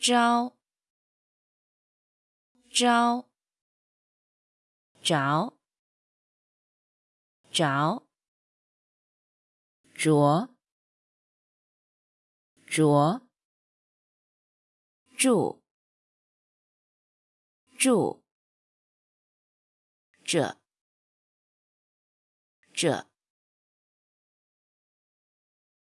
招招着着着着住住这这